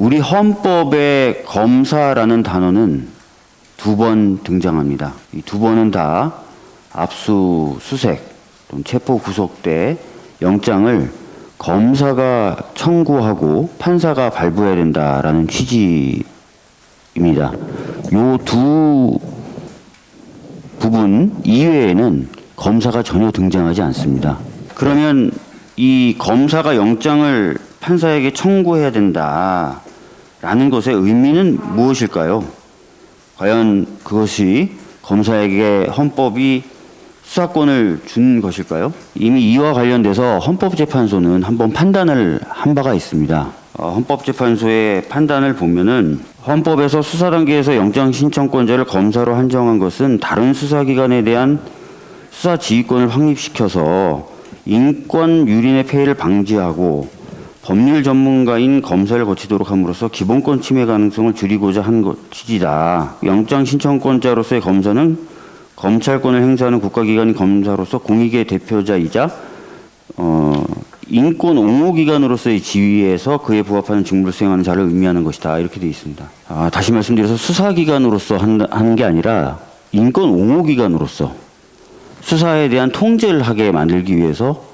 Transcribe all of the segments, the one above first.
우리 헌법에 검사라는 단어는 두 번 등장합니다. 이 두 번은 다 압수수색 또는 체포 구속 때 영장을 검사가 청구하고 판사가 발부해야 된다라는 취지입니다. 요 두 부분 이외에는 검사가 전혀 등장하지 않습니다. 그러면 이 검사가 영장을 판사에게 청구해야 된다 라는 것의 의미는 무엇일까요? 과연 그것이 검사에게 헌법이 수사권을 준 것일까요? 이미 이와 관련돼서 헌법재판소는 한번 판단을 한 바가 있습니다. 어, 헌법재판소의 판단을 보면은 헌법에서 수사 단계에서 영장 신청권자를 검사로 한정한 것은 다른 수사기관에 대한 수사 지휘권을 확립시켜서 인권 유린의 폐해를 방지하고 법률 전문가인 검사를 거치도록 함으로써 기본권 침해 가능성을 줄이고자 한것 취지다. 영장 신청권자로서의 검사는 검찰권을 행사하는 국가기관인 검사로서 공익의 대표자이자 어, 인권 옹호기관으로서의 지위에서 그에 부합하는 직무를 수행하는 자를 의미하는 것이다. 이렇게 되어 있습니다. 아, 다시 말씀드려서 수사기관으로서 한- 하는 게 아니라 인권 옹호기관으로서 수사에 대한 통제를 하게 만들기 위해서 어,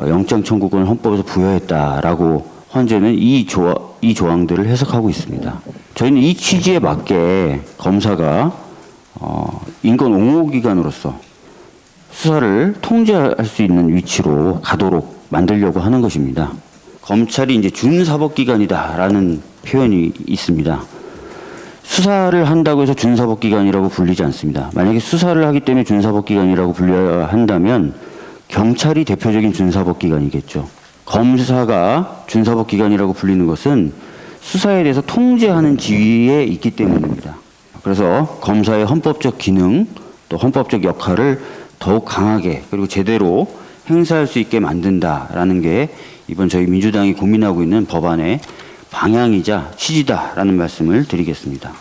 영장 청구권을 헌법에서 부여했다라고 헌재는 이, 조, 이 조항들을 해석하고 있습니다. 저희는 이 취지에 맞게 검사가 어, 인권 옹호기관으로서 수사를 통제할 수 있는 위치로 가도록 만들려고 하는 것입니다. 검찰이 이제 준사법기관이다라는 표현이 있습니다. 수사를 한다고 해서 준사법기관이라고 불리지 않습니다. 만약에 수사를 하기 때문에 준사법기관이라고 불려야 한다면 경찰이 대표적인 준사법 기관이겠죠. 검사가 준사법 기관이라고 불리는 것은 수사에 대해서 통제하는 지위에 있기 때문입니다. 그래서 검사의 헌법적 기능 또 헌법적 역할을 더욱 강하게 그리고 제대로 행사할 수 있게 만든다라는 게 이번 저희 민주당이 고민하고 있는 법안의 방향이자 취지다라는 말씀을 드리겠습니다.